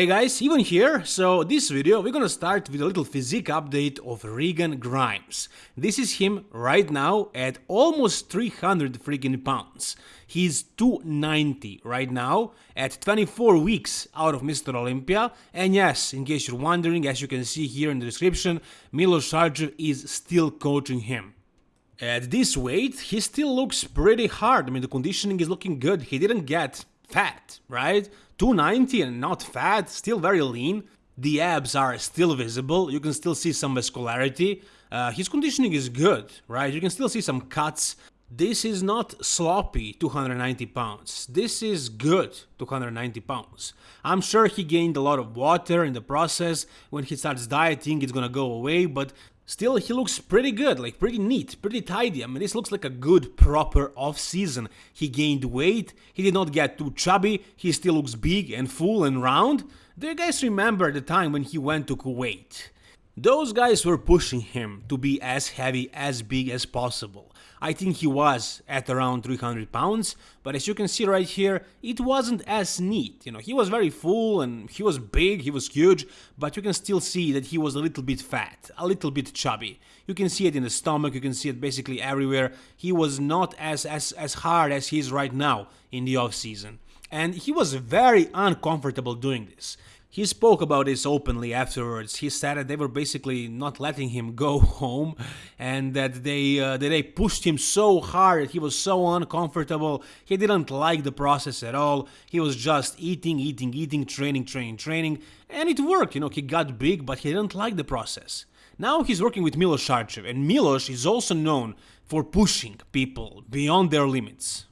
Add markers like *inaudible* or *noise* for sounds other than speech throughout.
Hey guys, Ivan here. So this video we're gonna start with a little physique update of Regan Grimes. This is him right now at almost 300 freaking pounds. He's 290 right now at 24 weeks out of Mr. Olympia. And yes, in case you're wondering, as you can see here in the description, Milos Sarcev is still coaching him. At this weight, he still looks pretty hard. I mean, the conditioning is looking good. He didn't get fat, right? 290 and not fat, still very lean. The abs are still visible, you can still see some muscularity. Uh, his conditioning is good, right? You can still see some cuts. This is not sloppy 290 pounds. This is good 290 pounds. I'm sure he gained a lot of water in the process. When he starts dieting, it's gonna go away, but Still, he looks pretty good, like pretty neat, pretty tidy. I mean, this looks like a good, proper off-season. He gained weight, he did not get too chubby, he still looks big and full and round. Do you guys remember the time when he went to Kuwait? Those guys were pushing him to be as heavy, as big as possible. I think he was at around 300 pounds, but as you can see right here, it wasn't as neat. You know, he was very full and he was big, he was huge, but you can still see that he was a little bit fat, a little bit chubby. You can see it in the stomach, you can see it basically everywhere. He was not as, as, as hard as he is right now in the off season. And he was very uncomfortable doing this. He spoke about this openly afterwards. He said that they were basically not letting him go *laughs* home and that they uh, that they pushed him so hard that he was so uncomfortable. He didn't like the process at all. He was just eating, eating, eating, training, training, training, and it worked. You know, he got big, but he didn't like the process. Now he's working with Milos Sarcev, and Milos is also known for pushing people beyond their limits.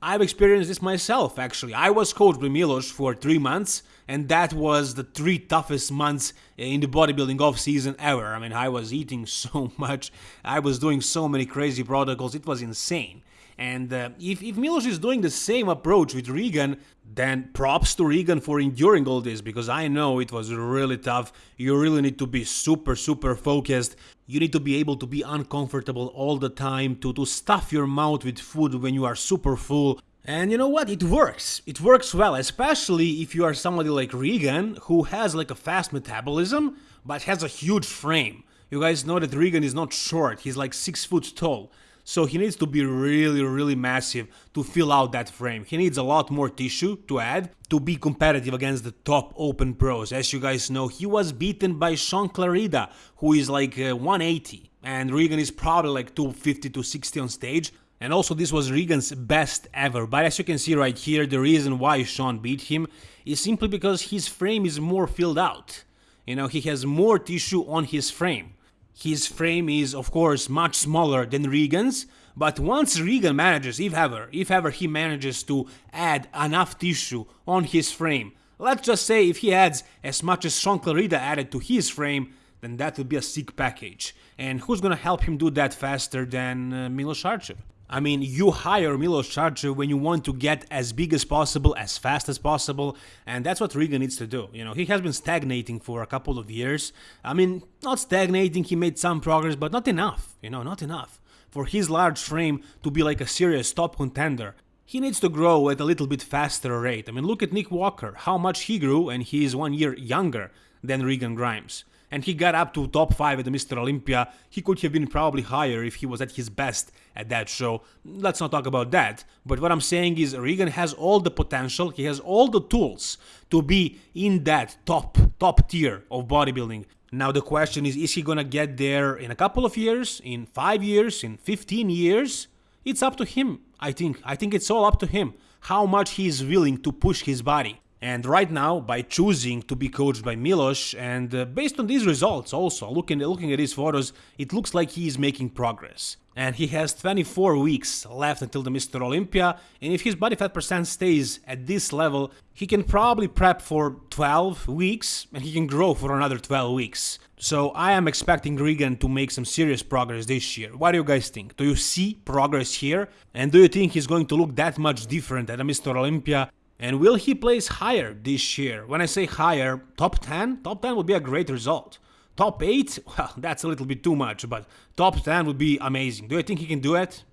I've experienced this myself, actually. I was coached by Milos for three months, and that was the three toughest months in the bodybuilding off season ever. I mean, I was eating *laughs* so much, I was doing so many crazy protocols, it was insane. And uh, if, if Milos is doing the same approach with Regan, then props to Regan for enduring all this because I know it was really tough. You really need to be super, super focused. You need to be able to be uncomfortable all the time, to, to stuff your mouth with food when you are super full. And you know what? It works. It works well, especially if you are somebody like Regan, who has like a fast metabolism, but has a huge frame. You guys know that Regan is not short, he's like 6 foot tall. So he needs to be really, really massive to fill out that frame. He needs a lot more tissue to add to be competitive against the top open pros. As you guys know, he was beaten by Shaun Clarida, who is like uh, 180, and Regan is probably like 250 to 60 on stage. And also this was Regan's best ever, but as you can see right here, the reason why Shaun beat him is simply because his frame is more filled out. You know, he has more tissue on his frame. His frame is, of course, much smaller than Regan's, but once Regan manages, if ever, if ever he manages to add enough tissue on his frame, let's just say if he adds as much as Shaun Clarida added to his frame, then that would be a sick package. And who's gonna help him do that faster than uh, Milos Sarcev? I mean, you hire Milos Sarcev when you want to get as big as possible, as fast as possible, and that's what Regan needs to do. You know, he has been stagnating for a couple of years. I mean, not stagnating, he made some progress, but not enough, you know, not enough. For his large frame to be like a serious top contender, he needs to grow at a little bit faster rate. I mean, look at Nick Walker, how much he grew, and he is one year younger than Regan Grimes and he got up to top 5 at the Mr. Olympia. He could have been probably higher if he was at his best at that show. Let's not talk about that. But what I'm saying is Regan has all the potential, he has all the tools to be in that top top tier of bodybuilding. Now the question is is he to get there in a couple of years, in 5 years, in 15 years? It's up to him, I think. I think it's all up to him how much he is willing to push his body. And right now, by choosing to be coached by Milos, and uh, based on these results also, looking, looking at his photos, it looks like he is making progress. And he has 24 weeks left until the Mr. Olympia, and if his body fat percent stays at this level, he can probably prep for 12 weeks, and he can grow for another 12 weeks. So I am expecting Regan to make some serious progress this year. What do you guys think? Do you see progress here? And do you think he's going to look that much different at a Mr. Olympia and will he place higher this year? When I say higher, top 10? Top 10 would be a great result. Top 8? *laughs* Well, that's a little bit too much, but top 10 would be amazing. Do you think he can do it?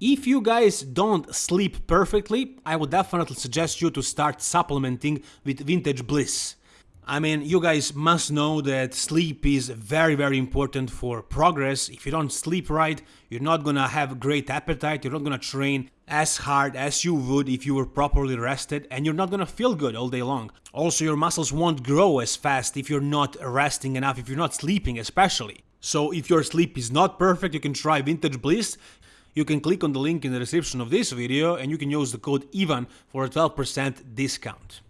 If you guys don't sleep perfectly, I would definitely suggest you to start supplementing with Vintage Bliss. I mean, you guys must know that sleep is very, very important for progress. If you don't sleep right, you're not gonna have great appetite, you're not gonna train as hard as you would if you were properly rested, and you're not gonna feel good all day long. Also, your muscles won't grow as fast if you're not resting enough, if you're not sleeping, especially. So, if your sleep is not perfect, you can try Vintage Bliss. You can click on the link in the description of this video and you can use the code IVAN for a 12% discount.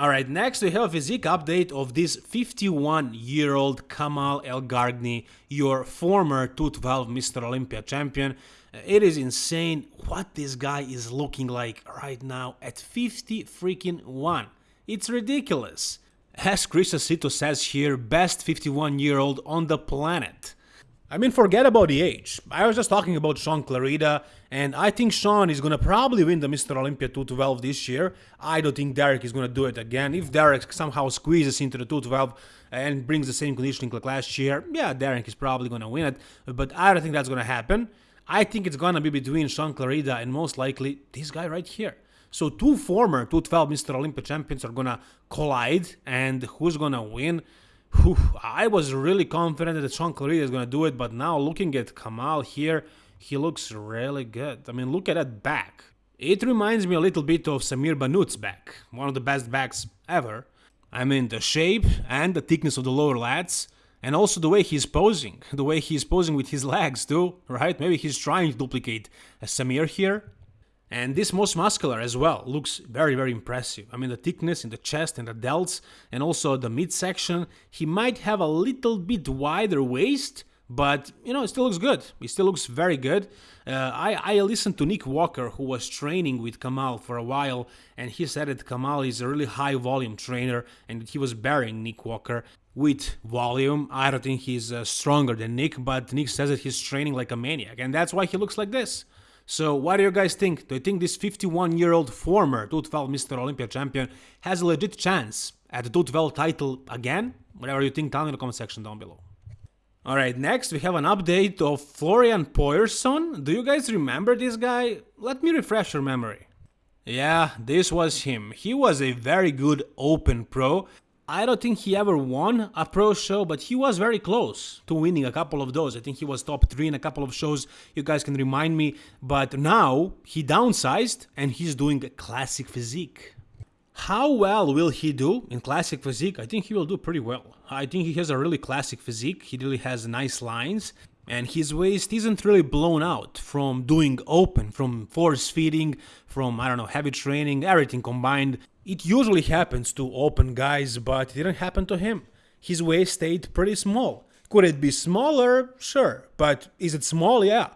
Alright, next we have a physique update of this 51 year old Kamal Elgargni, your former 212 Mr. Olympia champion. Uh, it is insane what this guy is looking like right now at 50 freaking 1. It's ridiculous. As Chris Aceto says here, best 51 year old on the planet. I mean, forget about the age. I was just talking about Shaun Clarida, and I think Shaun is gonna probably win the Mr. Olympia 212 this year. I don't think Derek is gonna do it again. If Derek somehow squeezes into the 212 and brings the same conditioning like last year, yeah, Derek is probably gonna win it, but I don't think that's gonna happen. I think it's gonna be between Shaun Clarida and most likely this guy right here. So two former 212 Mr. Olympia champions are gonna collide, and who's gonna win? Whew, I was really confident that Shaun Clarida is going to do it, but now looking at Kamal here, he looks really good. I mean, look at that back. It reminds me a little bit of Samir Bannout's back, one of the best backs ever. I mean, the shape and the thickness of the lower lats, and also the way he's posing, the way he's posing with his *laughs* legs too, right? Maybe he's trying to duplicate Samir here. And this most muscular as well looks very, very impressive. I mean, the thickness in the chest and the delts, and also the midsection. He might have a little bit wider waist, but you know, it still looks good. He still looks very good. Uh, I, I listened to Nick Walker, who was training with Kamal for a while, and he said that Kamal is a really high volume trainer and he was burying Nick Walker with volume. I don't think he's uh, stronger than Nick, but Nick says that he's training like a maniac, and that's why he looks like this. So what do you guys think? Do you think this 51 year old former 212 Mr. Olympia champion has a legit chance at the 212 title again? Whatever you think, tell me in the comment section down below. Alright, next we have an update of Florian Poirson. Do you guys remember this guy? Let me refresh your memory. Yeah, this was him. He was a very good open pro I don't think he ever won a pro show, but he was very close to winning a couple of those. I think he was top three in a couple of shows. You guys can remind me. But now he downsized and he's doing a classic physique. How well will he do in classic physique? I think he will do pretty well. I think he has a really classic physique. He really has nice lines and his waist isn't really blown out from doing open, from force feeding, from, I don't know, heavy training, everything combined. It usually happens to open guys, but it didn't happen to him. His waist stayed pretty small. Could it be smaller? Sure. But is it small? Yeah.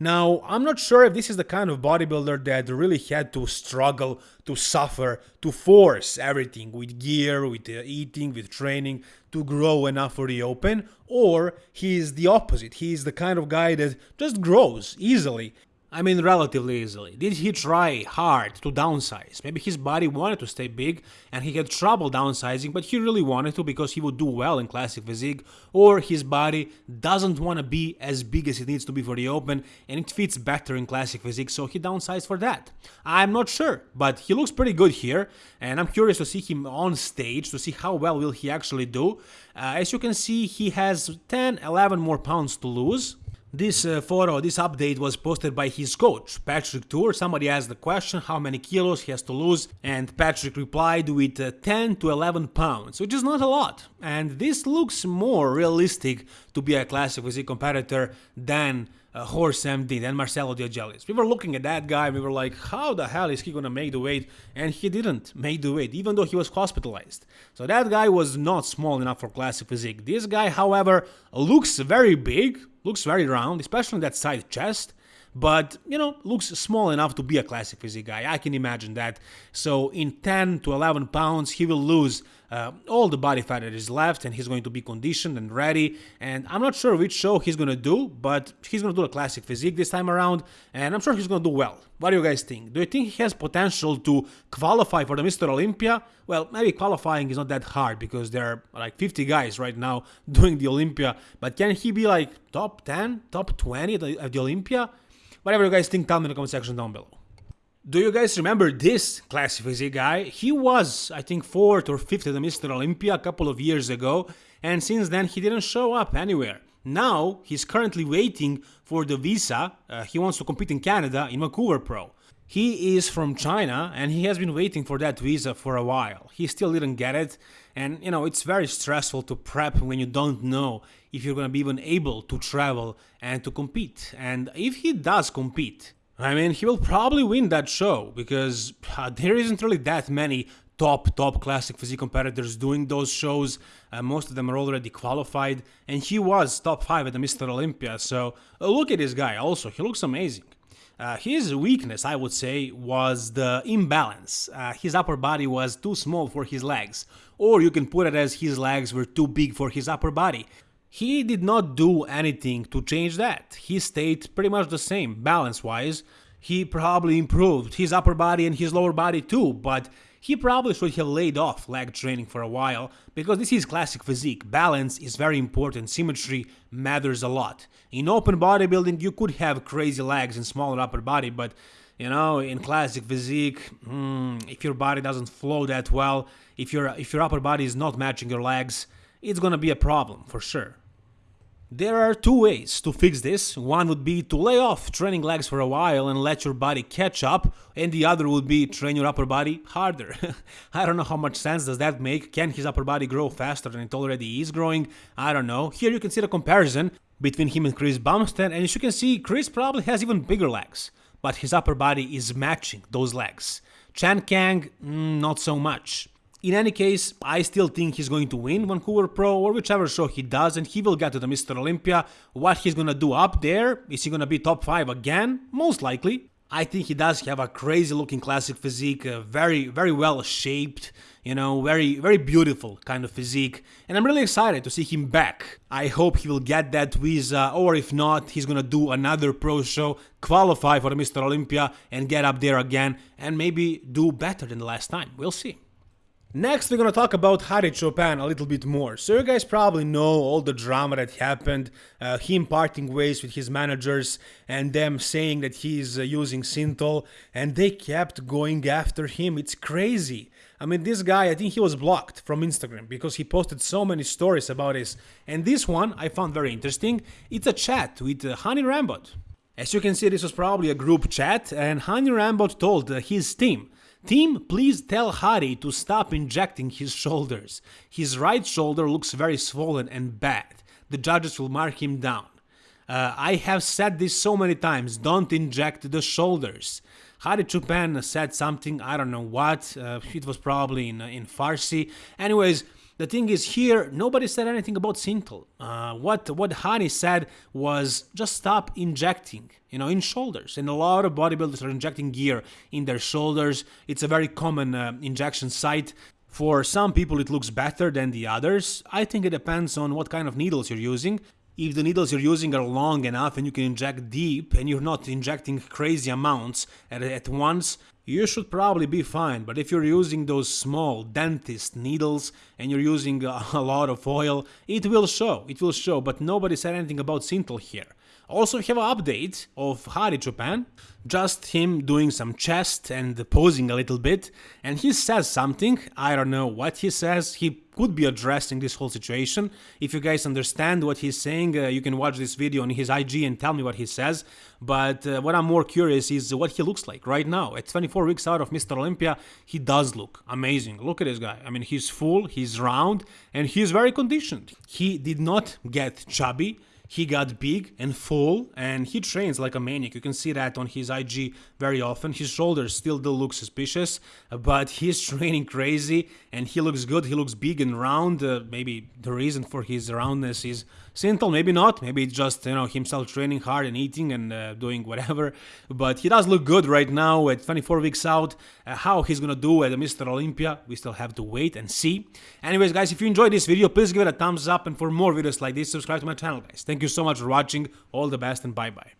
Now, I'm not sure if this is the kind of bodybuilder that really had to struggle, to suffer, to force everything with gear, with uh, eating, with training to grow enough for the open, or he is the opposite. He is the kind of guy that just grows easily I mean relatively easily. Did he try hard to downsize? Maybe his body wanted to stay big and he had trouble downsizing but he really wanted to because he would do well in classic physique or his body doesn't want to be as big as it needs to be for the open and it fits better in classic physique so he downsized for that. I'm not sure but he looks pretty good here and I'm curious to see him on stage to see how well will he actually do. Uh, as you can see he has 10-11 more pounds to lose this uh, photo, this update was posted by his coach, Patrick Tuor. Somebody asked the question how many kilos he has to lose, and Patrick replied with uh, 10 to 11 pounds, which is not a lot. And this looks more realistic to be a classic physique competitor than uh, Horse MD, than Marcelo Diagelis. We were looking at that guy, we were like, how the hell is he gonna make the weight? And he didn't make the weight, even though he was hospitalized. So that guy was not small enough for classic physique. This guy, however, looks very big, looks very round, especially that side chest but you know looks small enough to be a classic physique guy i can imagine that so in 10 to 11 pounds he will lose uh, all the body fat that is left and he's going to be conditioned and ready. And i'm not sure which show he's going to do but he's going to do a classic physique this time around and i'm sure he's going to do well. What do you guys think? Do you think he has potential to qualify for the mr olympia? Well maybe qualifying is not that hard because there are like 50 guys right now *laughs* doing the olympia but can he be like top 10 top 20 at the, at the olympia? Whatever you guys think, tell me in the comment section down below. Do you guys remember this classic physique guy? He was, I think, 4th or 5th at the Mr. Olympia a couple of years ago, and since then he didn't show up anywhere. Now he's currently waiting for the visa. Uh, he wants to compete in Canada in Vancouver Pro. He is from China and he has been waiting for that visa for a while. He still didn't get it, and you know, it's very stressful to prep when you don't know if you're gonna be even able to travel and to compete. And if he does compete, I mean, he will probably win that show because uh, there isn't really that many top top classic physique competitors doing those shows. Uh, most of them are already qualified, and he was top five at the Mr. Olympia. So uh, look at this guy. Also, he looks amazing. Uh, his weakness, I would say, was the imbalance. Uh, his upper body was too small for his legs, or you can put it as his legs were too big for his upper body. He did not do anything to change that. He stayed pretty much the same balance wise. He probably improved his upper body and his lower body too, but he probably should have laid off leg training for a while because this is classic physique. Balance is very important, symmetry matters a lot. In open bodybuilding, you could have crazy legs and smaller upper body, but you know, in classic physique, hmm, if your body doesn't flow that well, if your if your upper body is not matching your legs, it's gonna be a problem for sure. There are two ways to fix this. One would be to lay off training legs for a while and let your body catch up, and the other would be train your upper body harder. *laughs* I don't know how much sense does that make. Can his upper body grow faster than it already is growing? I don't know. Here you can see the comparison between him and Chris Bumstead, and as you can see, Chris probably has even bigger legs, but his upper body is matching those legs. Chen Kang, mm, not so much. In any case, I still think he's going to win Vancouver Pro or whichever show he does and he will get to the Mr. Olympia. What he's gonna do up there, is he gonna be top 5 again? Most likely. I think he does have a crazy looking classic physique, uh, very, very well shaped, you know, very, very beautiful kind of physique. And I'm really excited to see him back. I hope he will get that visa, or if not, he's gonna do another pro show, qualify for the Mr. Olympia, and get up there again, and maybe do better than the last time. We'll see. Next, we're gonna talk about Hadi Choopan a little bit more. So you guys probably know all the drama that happened, uh, him parting ways with his managers and them saying that he's uh, using Synthol and they kept going after him. It's crazy. I mean, this guy, I think he was blocked from Instagram because he posted so many stories about this. And this one I found very interesting. It's a chat with uh, Hany Rambod. As you can see, this was probably a group chat and Hany Rambod told uh, his team Team, please tell Hadi to stop injecting his shoulders. His right shoulder looks very swollen and bad. The judges will mark him down. Uh, I have said this so many times, don't inject the shoulders. Hadi Choopan said something, I don't know what, uh, it was probably in, in Farsi. Anyways, the thing is here, nobody said anything about Synthol. Uh, what what Hany said was just stop injecting, you know, in shoulders. And a lot of bodybuilders are injecting gear in their shoulders. It's a very common uh, injection site. For some people it looks better than the others. I think it depends on what kind of needles you're using. If the needles you're using are long enough and you can inject deep and you're not injecting crazy amounts at, at once, you should probably be fine, but if you're using those small dentist needles and you're using *laughs* a lot of oil, it will show, it will show, but nobody said anything about Synthol here. Also we have an update of Hadi Choopan, just him doing some chest and posing a little bit, and he says something, I don't know what he says, he could be addressing this whole situation. If you guys understand what he's saying, uh, you can watch this video on his IG and tell me what he says, but uh, what I'm more curious is what he looks like right now. At 24 weeks out of Mr. Olympia, he does look amazing. Look at this guy. I mean, he's full, he's round, and he's very conditioned. He did not get chubby, he got big and full and he trains like a maniac. You can see that on his IG very often. His shoulders still do look suspicious, but he's *laughs* training crazy and he looks good. He looks big and round. Uh, maybe the reason for his roundness is Synthol, maybe not. Maybe it's just you know himself training hard and eating and uh, doing whatever. *laughs* But he does look good right now at 24 weeks out. Uh, how he's gonna do at Mr. Olympia, we still have to wait and see. Anyways, guys, if you enjoyed this video, please give it a thumbs up. And for more videos like this, subscribe to my channel, guys. Thank you so much for watching. All the best and bye bye.